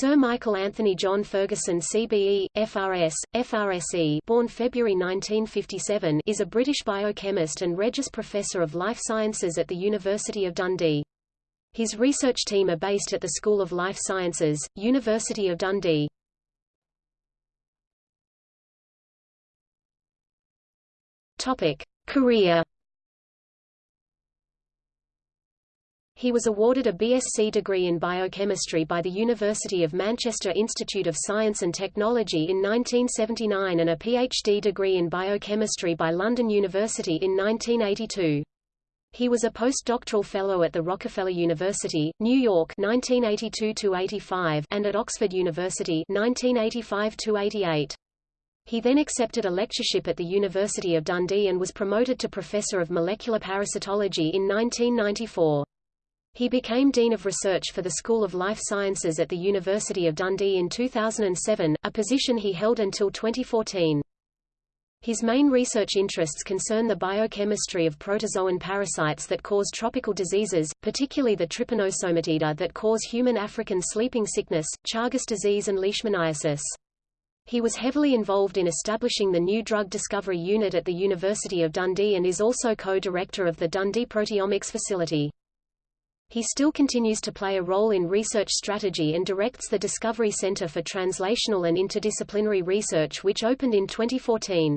Sir Michael Anthony John Ferguson CBE, FRS, FRSE born February 1957 is a British biochemist and Regius Professor of Life Sciences at the University of Dundee. His research team are based at the School of Life Sciences, University of Dundee. Topic. Career He was awarded a BSc degree in biochemistry by the University of Manchester Institute of Science and Technology in 1979 and a PhD degree in biochemistry by London University in 1982. He was a postdoctoral fellow at the Rockefeller University, New York 1982 and at Oxford University 1985-88. He then accepted a lectureship at the University of Dundee and was promoted to Professor of Molecular Parasitology in 1994. He became Dean of Research for the School of Life Sciences at the University of Dundee in 2007, a position he held until 2014. His main research interests concern the biochemistry of protozoan parasites that cause tropical diseases, particularly the trypanosomatida that cause human African sleeping sickness, Chagas disease and leishmaniasis. He was heavily involved in establishing the new drug discovery unit at the University of Dundee and is also co-director of the Dundee Proteomics Facility. He still continues to play a role in research strategy and directs the Discovery Center for Translational and Interdisciplinary Research which opened in 2014.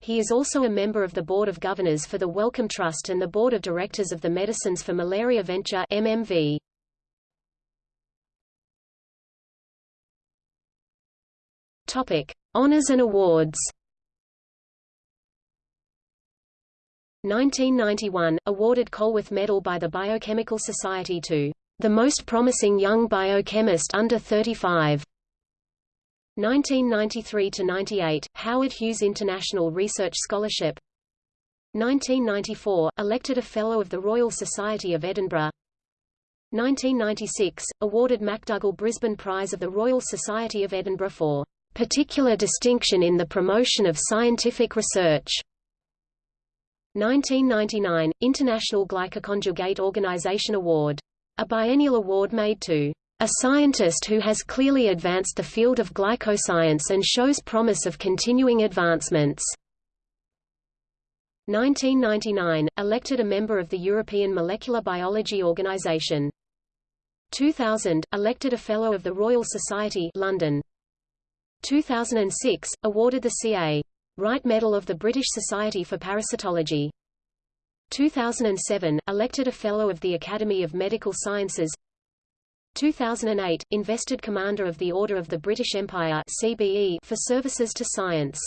He is also a member of the Board of Governors for the Wellcome Trust and the Board of Directors of the Medicines for Malaria Venture MMV. Topic: Honors and awards. 1991, awarded Colworth Medal by the Biochemical Society to the most promising young biochemist under 35. 1993–98, Howard Hughes International Research Scholarship. 1994, elected a Fellow of the Royal Society of Edinburgh. 1996, awarded Makdougall Brisbane Prize of the Royal Society of Edinburgh for particular distinction in the promotion of scientific research 1999, International Glycoconjugate Organization Award. A biennial award made to a scientist who has clearly advanced the field of glycoscience and shows promise of continuing advancements. 1999, elected a member of the European Molecular Biology Organization. 2000, elected a Fellow of the Royal Society London. 2006, awarded the C.A. Wright Medal of the British Society for Parasitology. 2007, elected a Fellow of the Academy of Medical Sciences 2008, invested Commander of the Order of the British Empire CBE for services to science.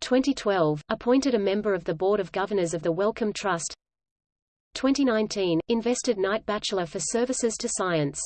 2012, appointed a member of the Board of Governors of the Wellcome Trust 2019, invested Knight Bachelor for services to science